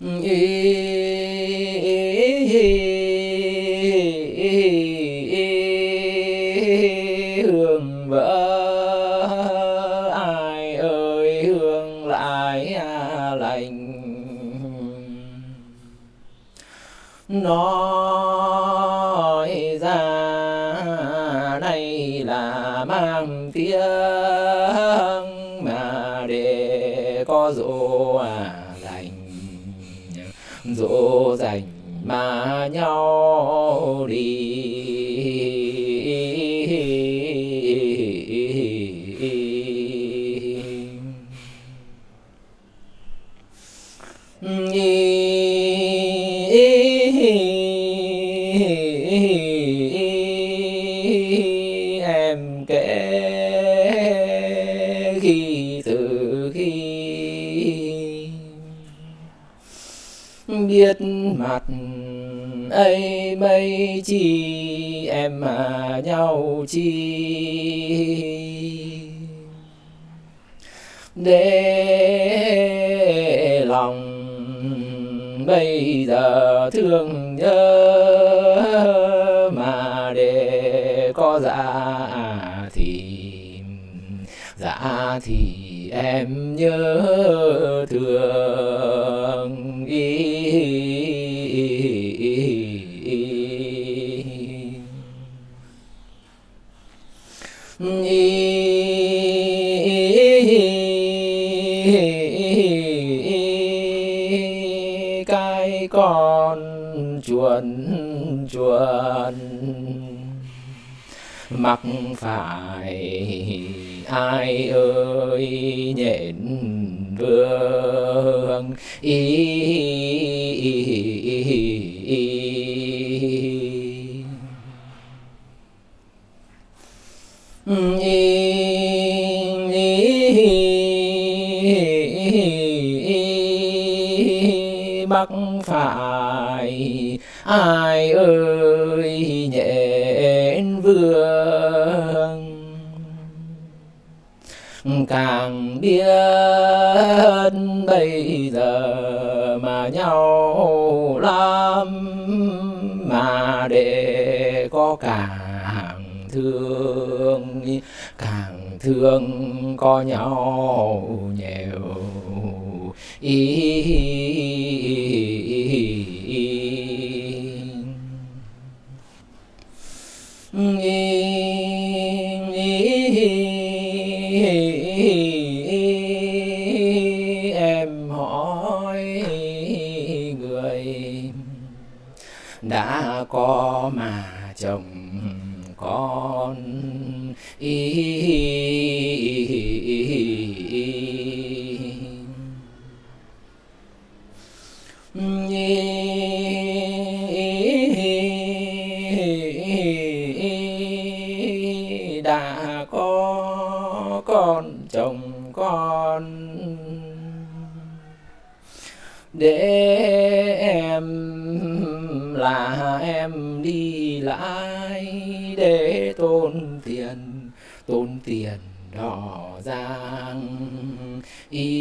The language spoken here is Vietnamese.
hương vỡ, ai ơi, hương lại lành. Nói ra đây là mang tiếng mà để có dỗ dỗ dành mà nhau đi. Em kể khi từ khi biết mặt. Ấy mấy chi em mà nhau chi? Để lòng bây giờ thương nhớ mà để có dạ thì dạ thì em nhớ thương. Cái con chuồn chuồn mặc phải ai ơi nhện vương ý, bắc phải ai ơi nhện vương. Càng biết bây giờ mà nhau lắm, mà để có càng thương càng thương có nhau nhiều. Ý em hỏi người đã có mà chồng con. Ý đã có con chồng con. Để em là em đi lại để tốn tiền tốn tiền đỏ giang. Y